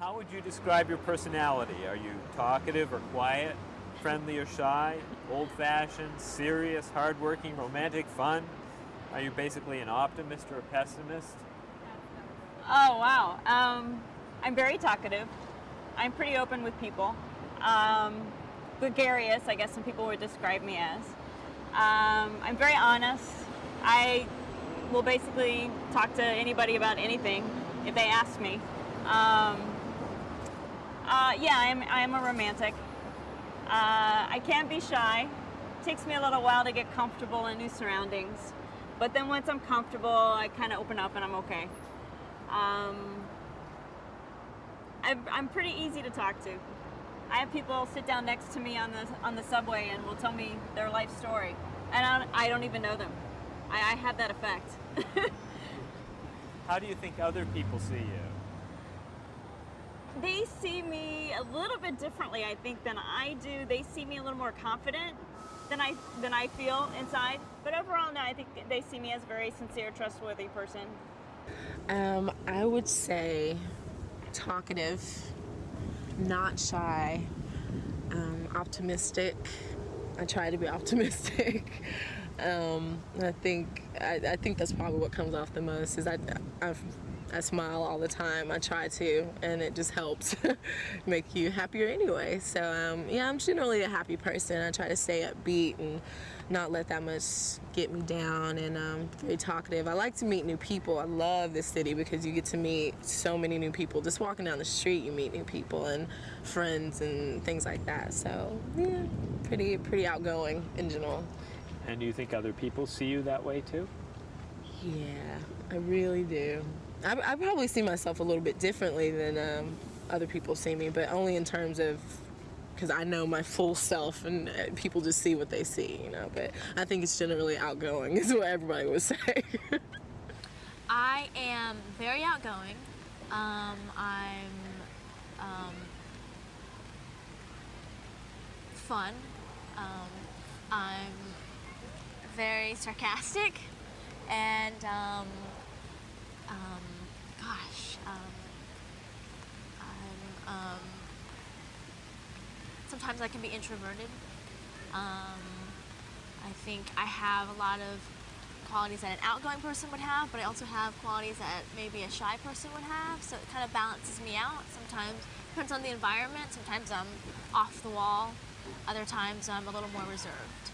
How would you describe your personality? Are you talkative or quiet, friendly or shy, old-fashioned, serious, hardworking, romantic, fun? Are you basically an optimist or a pessimist? Oh, wow. Um, I'm very talkative. I'm pretty open with people. Um, gregarious, I guess some people would describe me as. Um, I'm very honest. I will basically talk to anybody about anything if they ask me. Um, uh, yeah, I'm, I'm a romantic. Uh, I can't be shy. It takes me a little while to get comfortable in new surroundings. But then once I'm comfortable, I kind of open up and I'm okay. Um, I'm, I'm pretty easy to talk to. I have people sit down next to me on the on the subway and will tell me their life story, and I don't, I don't even know them. I, I have that effect. How do you think other people see you? They see me a little bit differently, I think, than I do. They see me a little more confident than I than I feel inside. But overall, no, I think they see me as a very sincere, trustworthy person. Um, I would say talkative, not shy, um, optimistic. I try to be optimistic. um, I think I, I, think that's probably what comes off the most. Is I i I smile all the time. I try to, and it just helps make you happier anyway. So um, yeah, I'm generally a happy person. I try to stay upbeat and not let that much get me down and um, very talkative. I like to meet new people. I love this city because you get to meet so many new people. Just walking down the street, you meet new people and friends and things like that. So yeah, pretty pretty outgoing in general. And do you think other people see you that way too? Yeah, I really do. I, I probably see myself a little bit differently than um, other people see me, but only in terms of because I know my full self and uh, people just see what they see, you know. But I think it's generally outgoing is what everybody would say. I am very outgoing. Um, I'm um, fun. Um, I'm very sarcastic and um, um, gosh, um, I'm sometimes I can be introverted. Um, I think I have a lot of qualities that an outgoing person would have, but I also have qualities that maybe a shy person would have, so it kind of balances me out. Sometimes, depends on the environment, sometimes I'm off the wall, other times I'm a little more reserved.